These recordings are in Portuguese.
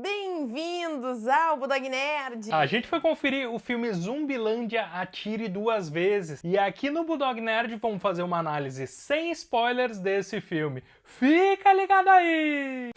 Bem-vindos ao Budog Nerd! A gente foi conferir o filme Zumbilândia Atire Duas Vezes e aqui no Budog Nerd vamos fazer uma análise sem spoilers desse filme. Fica ligado aí!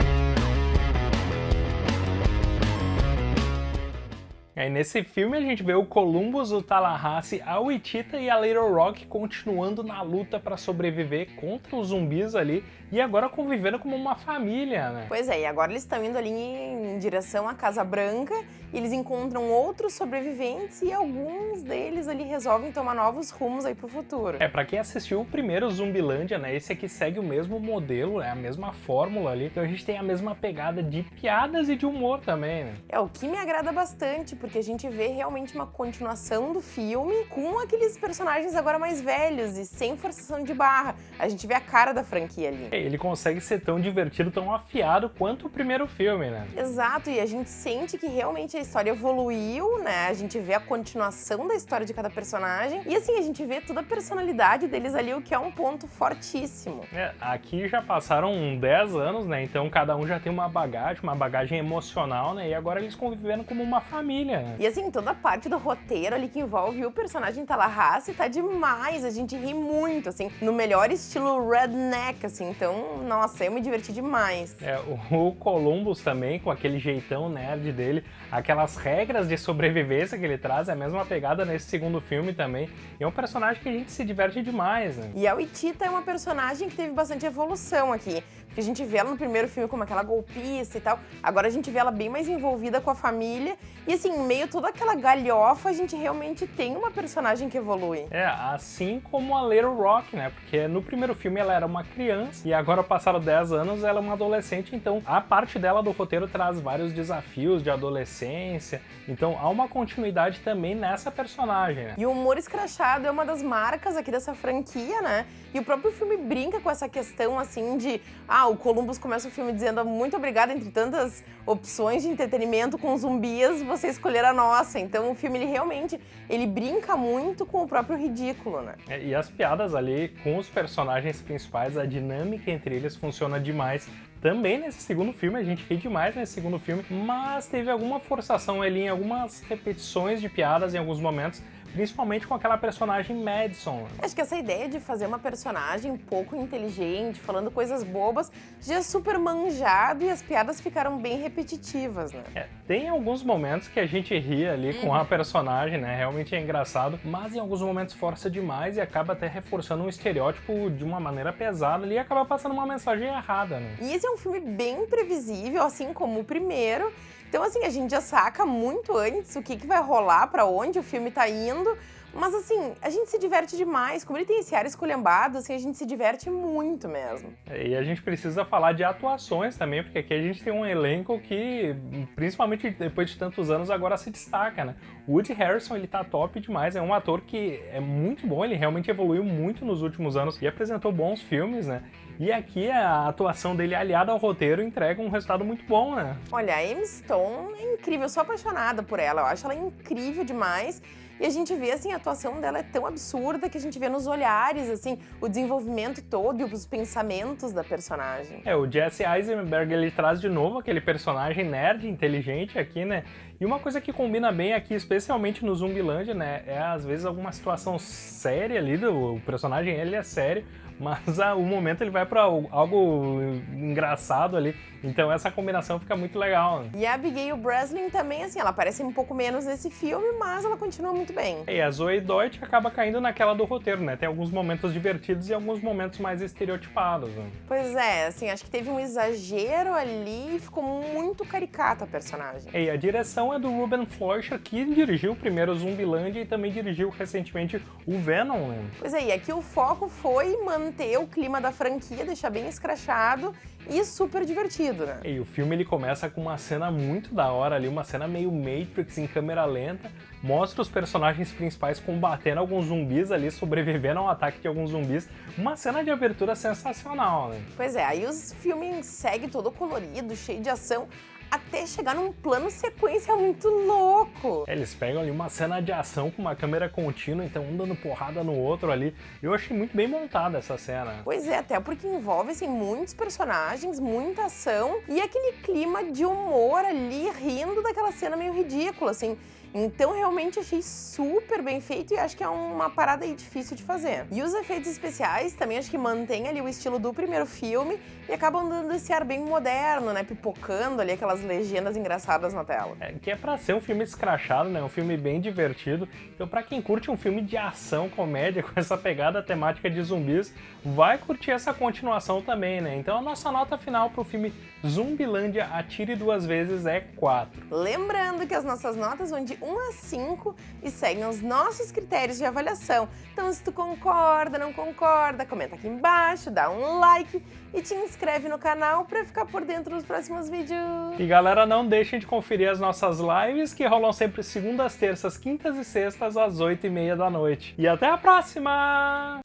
Aí nesse filme a gente vê o Columbus, o Tallahassee, a Wichita e a Little Rock continuando na luta para sobreviver contra os zumbis ali e agora convivendo como uma família, né? Pois é, e agora eles estão indo ali em direção à Casa Branca e eles encontram outros sobreviventes e alguns deles ali resolvem tomar novos rumos aí pro futuro. É, pra quem assistiu o primeiro Zumbilândia, né, esse aqui segue o mesmo modelo, né, a mesma fórmula ali, então a gente tem a mesma pegada de piadas e de humor também, né? É, o que me agrada bastante, porque a gente vê realmente uma continuação do filme com aqueles personagens agora mais velhos e sem forçação de barra. A gente vê a cara da franquia ali. É, ele consegue ser tão divertido, tão afiado quanto o primeiro filme, né? Exato, e a gente sente que realmente a história evoluiu, né? A gente vê a continuação da história de cada personagem e assim, a gente vê toda a personalidade deles ali, o que é um ponto fortíssimo. É, aqui já passaram 10 anos, né? Então cada um já tem uma bagagem, uma bagagem emocional, né? E agora eles convivendo como uma família. E assim, toda a parte do roteiro ali que envolve o personagem Tallahassee tá demais, a gente ri muito, assim, no melhor estilo redneck, assim, então, nossa, eu me diverti demais. É, o Columbus também, com aquele jeitão nerd dele, aquelas regras de sobrevivência que ele traz, é a mesma pegada nesse segundo filme também, e é um personagem que a gente se diverte demais, né? E a Wichita é uma personagem que teve bastante evolução aqui, porque a gente vê ela no primeiro filme como aquela golpista e tal, agora a gente vê ela bem mais envolvida com a família, e assim, meio toda aquela galhofa, a gente realmente tem uma personagem que evolui. É, assim como a Little Rock, né? Porque no primeiro filme ela era uma criança e agora passaram 10 anos, ela é uma adolescente, então a parte dela do roteiro traz vários desafios de adolescência, então há uma continuidade também nessa personagem, né? E o humor escrachado é uma das marcas aqui dessa franquia, né? E o próprio filme brinca com essa questão, assim, de... Ah, o Columbus começa o filme dizendo muito obrigada entre tantas opções de entretenimento com zumbis, você escolher a nossa. Então o filme, ele realmente, ele brinca muito com o próprio ridículo, né? É, e as piadas ali com os personagens principais, a dinâmica entre eles funciona demais. Também nesse segundo filme, a gente ri demais nesse segundo filme, mas teve alguma forçação ali em algumas repetições de piadas em alguns momentos, principalmente com aquela personagem Madison. Acho que essa ideia de fazer uma personagem pouco inteligente, falando coisas bobas, já é super manjado e as piadas ficaram bem repetitivas, né? É, tem alguns momentos que a gente ri ali com a personagem, né? Realmente é engraçado, mas em alguns momentos força demais e acaba até reforçando um estereótipo de uma maneira pesada ali e acaba passando uma mensagem errada, né? E esse é um filme bem previsível, assim como o primeiro, então, assim, a gente já saca muito antes o que, que vai rolar, para onde o filme tá indo, mas assim, a gente se diverte demais. Como ele tem esse ar esculhambado, assim, a gente se diverte muito mesmo. E a gente precisa falar de atuações também, porque aqui a gente tem um elenco que, principalmente depois de tantos anos, agora se destaca, né? Woody Harrison, ele tá top demais, é um ator que é muito bom, ele realmente evoluiu muito nos últimos anos e apresentou bons filmes, né? E aqui a atuação dele aliada ao roteiro entrega um resultado muito bom, né? Olha, a Emma Stone é incrível, eu sou apaixonada por ela, eu acho ela incrível demais. E a gente vê, assim, a atuação dela é tão absurda que a gente vê nos olhares, assim, o desenvolvimento todo e os pensamentos da personagem. É, o Jesse Eisenberg, ele traz de novo aquele personagem nerd, inteligente aqui, né? E uma coisa que combina bem aqui, especialmente no Zumbilândia, né, é às vezes alguma situação séria ali, do, o personagem ele é sério, mas ah, o momento ele vai para algo engraçado ali, então essa combinação fica muito legal. Né? E a Abigail Breslin também, assim, ela aparece um pouco menos nesse filme, mas ela continua muito bem. E a Zoe Deutsch acaba caindo naquela do roteiro, né? Tem alguns momentos divertidos e alguns momentos mais estereotipados. Né? Pois é, assim, acho que teve um exagero ali e ficou muito caricata a personagem. E a direção é do Ruben Fleischer, que dirigiu o primeiro Zumbiland e também dirigiu recentemente o Venom, né? Pois é, e aqui o foco foi manter o clima da franquia, deixar bem escrachado e super divertido, né? E o filme ele começa com uma cena muito da hora ali, uma cena meio Matrix em câmera lenta, mostra os personagens principais combatendo alguns zumbis ali, sobrevivendo ao ataque de alguns zumbis, uma cena de abertura sensacional, né? Pois é, aí os filmes seguem todo colorido, cheio de ação, até chegar num plano sequência muito louco. É, eles pegam ali uma cena de ação com uma câmera contínua, então um dando porrada no outro ali. Eu achei muito bem montada essa cena. Pois é, até porque envolve assim, muitos personagens, muita ação e aquele clima de humor ali, rindo daquela cena meio ridícula, assim. Então realmente achei super bem feito e acho que é uma parada aí difícil de fazer. E os efeitos especiais também acho que mantém ali o estilo do primeiro filme e acabam dando esse ar bem moderno, né? Pipocando ali aquelas legendas engraçadas na tela. É, que é pra ser um filme escrachado, né? Um filme bem divertido. Então pra quem curte um filme de ação, comédia, com essa pegada temática de zumbis, vai curtir essa continuação também, né? Então a nossa nota final pro filme Zumbilândia Atire Duas Vezes é 4. Lembrando que as nossas notas vão de 1 a 5 e seguem os nossos critérios de avaliação. Então se tu concorda, não concorda, comenta aqui embaixo, dá um like e te inscreve no canal para ficar por dentro dos próximos vídeos. E galera, não deixem de conferir as nossas lives que rolam sempre segundas, terças, quintas e sextas às 8 e meia da noite. E até a próxima!